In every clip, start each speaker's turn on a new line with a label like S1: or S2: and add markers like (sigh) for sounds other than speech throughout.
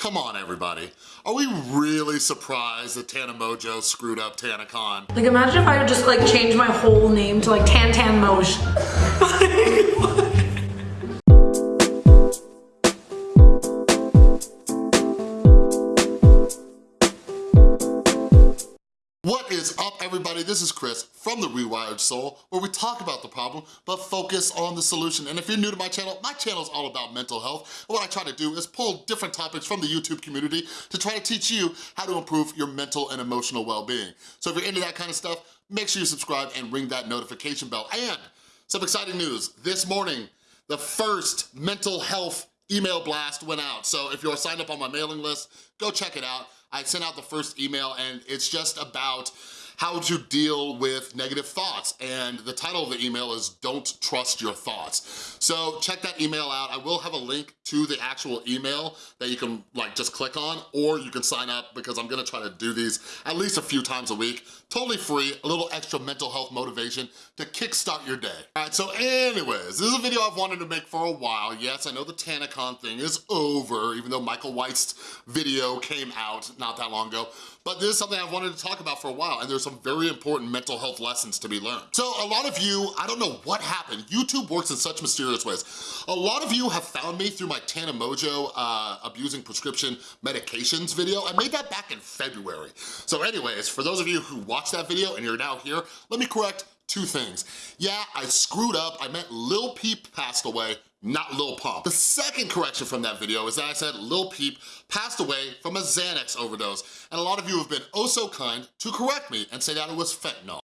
S1: come on everybody. Are we really surprised that Tana Mongeau screwed up TanaCon?
S2: Like imagine if I would just like change my whole name to like Tan Tan Moj.
S1: This is Chris from The Rewired Soul where we talk about the problem but focus on the solution. And if you're new to my channel, my channel is all about mental health. And what I try to do is pull different topics from the YouTube community to try to teach you how to improve your mental and emotional well-being. So if you're into that kind of stuff, make sure you subscribe and ring that notification bell. And some exciting news, this morning, the first mental health email blast went out. So if you're signed up on my mailing list, go check it out. I sent out the first email and it's just about how to deal with negative thoughts. And the title of the email is Don't Trust Your Thoughts. So check that email out. I will have a link to the actual email that you can like just click on or you can sign up because I'm gonna try to do these at least a few times a week. Totally free, a little extra mental health motivation to kickstart your day. All right, so anyways, this is a video I've wanted to make for a while. Yes, I know the TanaCon thing is over, even though Michael White's video came out not that long ago, but this is something I've wanted to talk about for a while, and there's very important mental health lessons to be learned. So a lot of you, I don't know what happened, YouTube works in such mysterious ways. A lot of you have found me through my Tana Mongeau uh, abusing prescription medications video. I made that back in February. So anyways, for those of you who watched that video and you're now here, let me correct two things. Yeah, I screwed up. I meant Lil Peep passed away, not Lil Pump. The second correction from that video is that I said Lil Peep passed away from a Xanax overdose, and a lot of you have been oh so kind to correct me and say that it was fentanyl.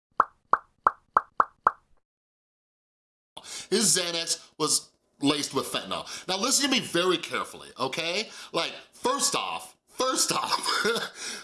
S1: His Xanax was laced with fentanyl. Now listen to me very carefully, okay? Like, first off, first off,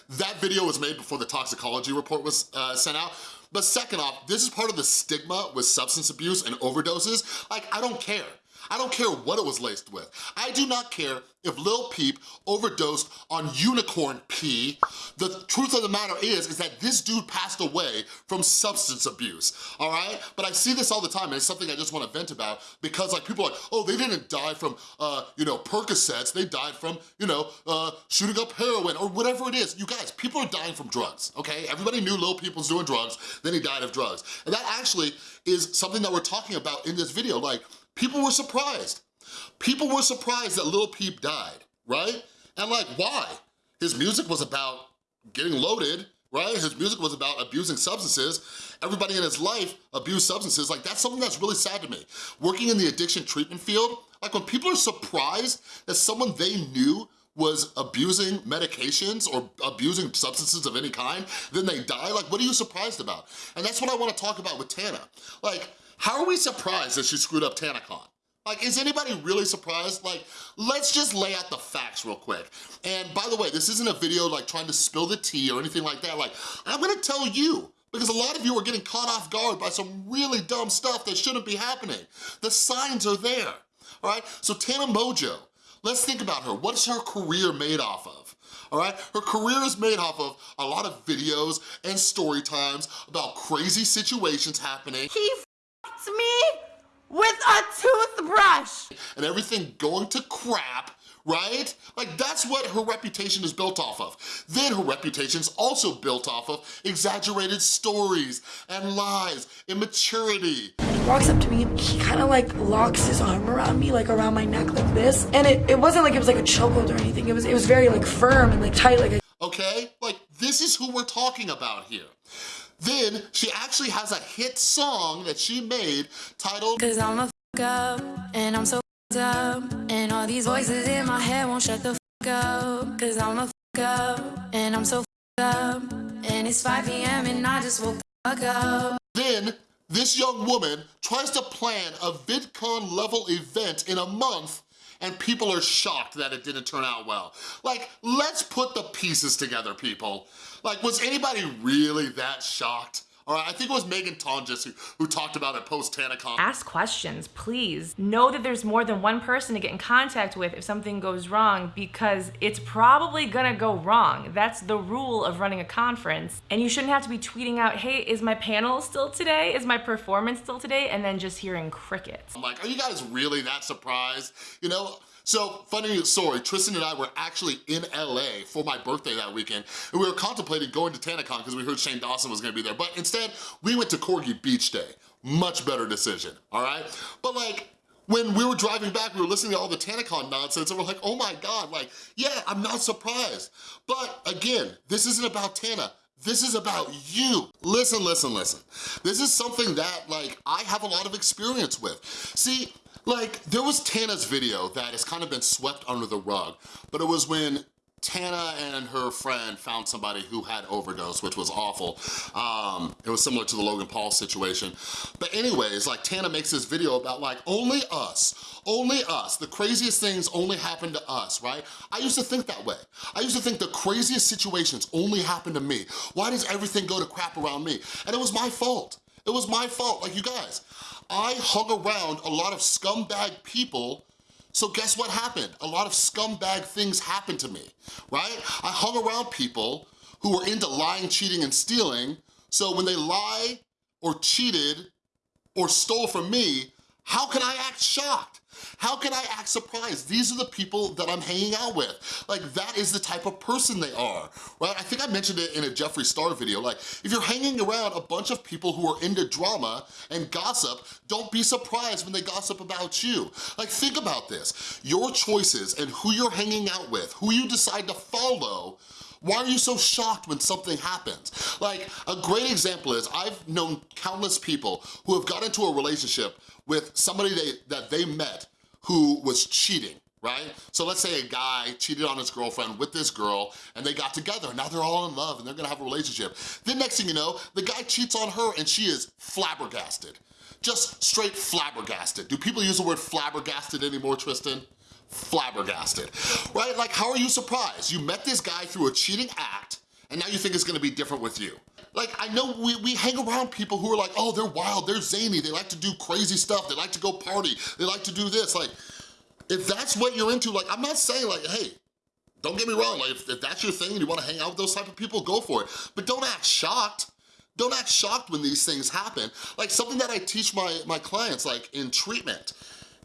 S1: (laughs) that video was made before the toxicology report was uh, sent out, but second off, this is part of the stigma with substance abuse and overdoses. Like, I don't care. I don't care what it was laced with. I do not care if Lil Peep overdosed on unicorn pee. The truth of the matter is, is that this dude passed away from substance abuse, all right? But I see this all the time, and it's something I just wanna vent about because like people are like, oh, they didn't die from, uh, you know, Percocets, they died from, you know, uh, shooting up heroin or whatever it is. You guys, people are dying from drugs, okay? Everybody knew Lil Peep was doing drugs, then he died of drugs. And that actually is something that we're talking about in this video. Like, People were surprised. People were surprised that Lil Peep died, right? And like, why? His music was about getting loaded, right? His music was about abusing substances. Everybody in his life abused substances. Like, that's something that's really sad to me. Working in the addiction treatment field, like when people are surprised that someone they knew was abusing medications or abusing substances of any kind, then they die, like what are you surprised about? And that's what I wanna talk about with Tana. Like, how are we surprised that she screwed up TanaCon? Like, is anybody really surprised? Like, let's just lay out the facts real quick. And by the way, this isn't a video like trying to spill the tea or anything like that. Like, I'm gonna tell you, because a lot of you are getting caught off guard by some really dumb stuff that shouldn't be happening. The signs are there, all right? So Tana Mongeau, let's think about her. What's her career made off of? all right? Her career is made off of a lot of videos and story times about crazy situations happening.
S3: He me with a toothbrush.
S1: And everything going to crap right? Like that's what her reputation is built off of. Then her reputation's also built off of exaggerated stories and lies, immaturity.
S2: He walks up to me and he kind of like locks his arm around me, like around my neck like this. And it, it wasn't like it was like a chokehold or anything. It was, it was very like firm and like tight. Like a
S1: Okay, like this is who we're talking about here. Then she actually has a hit song that she made titled
S4: Cause I'm a up and I'm so up and all these voices in my head won't shut the up Cause I'm a up and I'm so up and it's 5 p.m. and I just woke the fuck up.
S1: Then this young woman tries to plan a VidCon level event in a month and people are shocked that it didn't turn out well. Like, let's put the pieces together, people. Like, was anybody really that shocked? All right, I think it was Megan Tonjes who, who talked about it post TanaCon.
S5: Ask questions, please. Know that there's more than one person to get in contact with if something goes wrong because it's probably gonna go wrong. That's the rule of running a conference. And you shouldn't have to be tweeting out, hey, is my panel still today? Is my performance still today? And then just hearing crickets.
S1: I'm like, are you guys really that surprised? You know, So, funny story, Tristan and I were actually in LA for my birthday that weekend, and we were contemplating going to TanaCon because we heard Shane Dawson was gonna be there, but instead, we went to Corgi Beach Day. Much better decision, all right? But like, when we were driving back, we were listening to all the TanaCon nonsense, and we're like, oh my God, like, yeah, I'm not surprised. But again, this isn't about Tana. This is about you. Listen, listen, listen. This is something that, like, I have a lot of experience with. See, like, there was Tana's video that has kind of been swept under the rug, but it was when Tana and her friend found somebody who had overdose, which was awful. Um, it was similar to the Logan Paul situation. But anyways, like Tana makes this video about like, only us, only us. The craziest things only happen to us, right? I used to think that way. I used to think the craziest situations only happen to me. Why does everything go to crap around me? And it was my fault. It was my fault, like you guys. I hung around a lot of scumbag people so guess what happened? A lot of scumbag things happened to me, right? I hung around people who were into lying, cheating, and stealing, so when they lie or cheated or stole from me, how can I act shocked? How can I act surprised? These are the people that I'm hanging out with. Like, that is the type of person they are, right? I think I mentioned it in a Jeffree Star video. Like, if you're hanging around a bunch of people who are into drama and gossip, don't be surprised when they gossip about you. Like, think about this. Your choices and who you're hanging out with, who you decide to follow, why are you so shocked when something happens? Like, a great example is I've known countless people who have got into a relationship with somebody they, that they met who was cheating, right? So let's say a guy cheated on his girlfriend with this girl and they got together. Now they're all in love and they're gonna have a relationship. Then next thing you know, the guy cheats on her and she is flabbergasted. Just straight flabbergasted. Do people use the word flabbergasted anymore, Tristan? Flabbergasted, right? Like, how are you surprised? You met this guy through a cheating act and now you think it's gonna be different with you. Like, I know we, we hang around people who are like, oh, they're wild, they're zany, they like to do crazy stuff, they like to go party, they like to do this. Like, if that's what you're into, like, I'm not saying like, hey, don't get me wrong, like, if, if that's your thing and you wanna hang out with those type of people, go for it. But don't act shocked. Don't act shocked when these things happen. Like, something that I teach my, my clients, like, in treatment,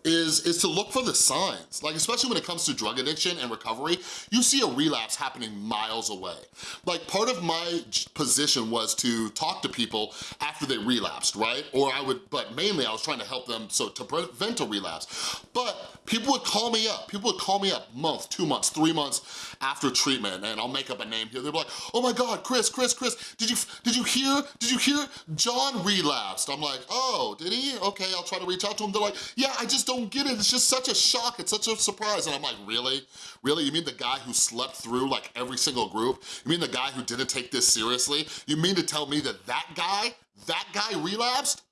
S1: is, is to look for the signs. Like, especially when it comes to drug addiction and recovery, you see a relapse happening miles away. Like, part of my position was to talk to people after they relapsed, right? Or I would, but mainly I was trying to help them so to prevent a relapse. But people would call me up. People would call me up month, two months, three months after treatment, and I'll make up a name here. They'd be like, oh my God, Chris, Chris, Chris, did you, did you hear, did you hear John relapsed? I'm like, oh, did he? Okay, I'll try to reach out to him. They're like, yeah, I just don't don't get it. It's just such a shock. It's such a surprise. And I'm like, really? Really? You mean the guy who slept through like every single group? You mean the guy who didn't take this seriously? You mean to tell me that that guy, that guy relapsed?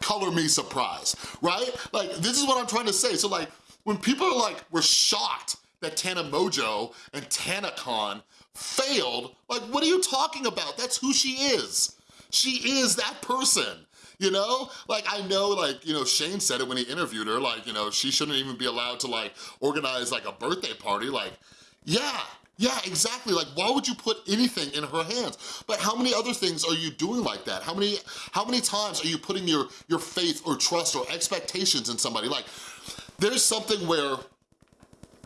S1: Color me surprised, right? Like, this is what I'm trying to say. So like, when people are like, we're shocked that Tana Mongeau and TanaCon failed, like, what are you talking about? That's who she is. She is that person you know? Like, I know, like, you know, Shane said it when he interviewed her, like, you know, she shouldn't even be allowed to, like, organize, like, a birthday party. Like, yeah, yeah, exactly. Like, why would you put anything in her hands? But how many other things are you doing like that? How many, how many times are you putting your, your faith or trust or expectations in somebody? Like, there's something where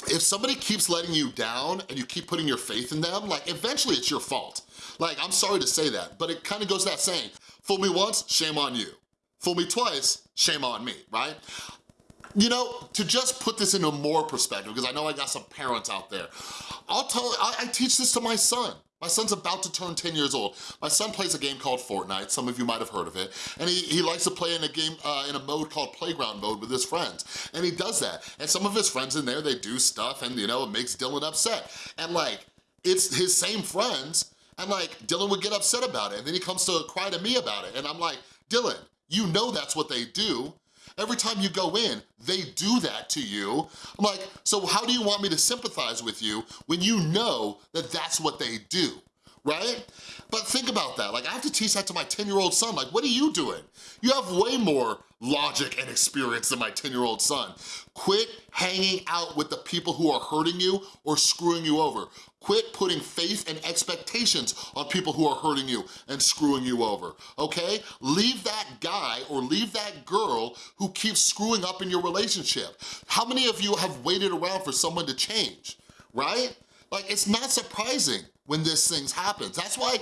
S1: if somebody keeps letting you down and you keep putting your faith in them, like, eventually it's your fault. Like, I'm sorry to say that, but it kind of goes that saying, Fool me once, shame on you. Fool me twice, shame on me, right? You know, to just put this into more perspective, because I know I got some parents out there, I'll tell, I, I teach this to my son. My son's about to turn 10 years old. My son plays a game called Fortnite, some of you might have heard of it, and he, he likes to play in a game, uh, in a mode called Playground Mode with his friends, and he does that. And some of his friends in there, they do stuff and, you know, it makes Dylan upset. And like, it's his same friends, and like, Dylan would get upset about it, and then he comes to cry to me about it, and I'm like, Dylan, you know that's what they do. Every time you go in, they do that to you. I'm like, so how do you want me to sympathize with you when you know that that's what they do? Right? But think about that, like I have to teach that to my 10-year-old son, like what are you doing? You have way more logic and experience than my 10-year-old son. Quit hanging out with the people who are hurting you or screwing you over. Quit putting faith and expectations on people who are hurting you and screwing you over, okay? Leave that guy or leave that girl who keeps screwing up in your relationship. How many of you have waited around for someone to change, right? Like, it's not surprising when this things happens. That's why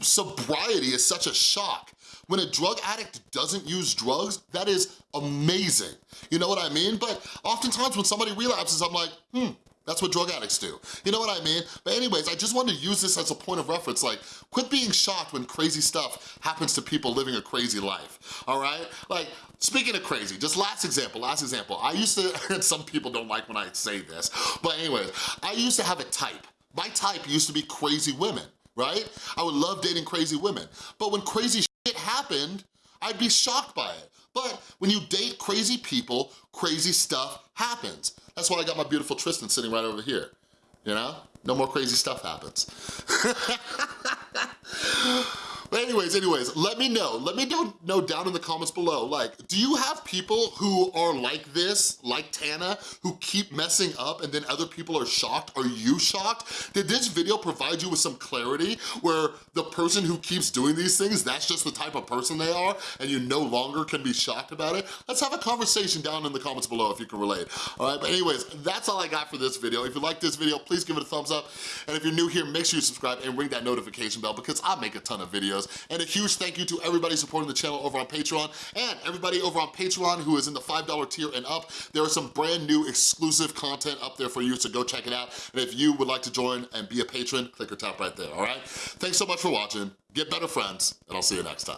S1: sobriety is such a shock. When a drug addict doesn't use drugs, that is amazing. You know what I mean? But oftentimes when somebody relapses, I'm like, hmm, that's what drug addicts do. You know what I mean? But anyways, I just wanted to use this as a point of reference, like, quit being shocked when crazy stuff happens to people living a crazy life, all right? Like, speaking of crazy, just last example, last example. I used to, and (laughs) some people don't like when I say this, but anyways, I used to have a type. My type used to be crazy women, right? I would love dating crazy women. But when crazy shit happened, I'd be shocked by it. But when you date crazy people, crazy stuff happens. That's why I got my beautiful Tristan sitting right over here, you know? No more crazy stuff happens. (laughs) But anyways, anyways, let me know. Let me know, know down in the comments below, like, do you have people who are like this, like Tana, who keep messing up and then other people are shocked? Are you shocked? Did this video provide you with some clarity where the person who keeps doing these things, that's just the type of person they are and you no longer can be shocked about it? Let's have a conversation down in the comments below if you can relate, all right? But anyways, that's all I got for this video. If you like this video, please give it a thumbs up. And if you're new here, make sure you subscribe and ring that notification bell because I make a ton of videos. And a huge thank you to everybody supporting the channel over on Patreon and everybody over on Patreon who is in the $5 tier and up. There is some brand new exclusive content up there for you, so go check it out. And if you would like to join and be a patron, click or tap right there, all right? Thanks so much for watching. Get better friends, and I'll see you next time.